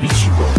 beat you.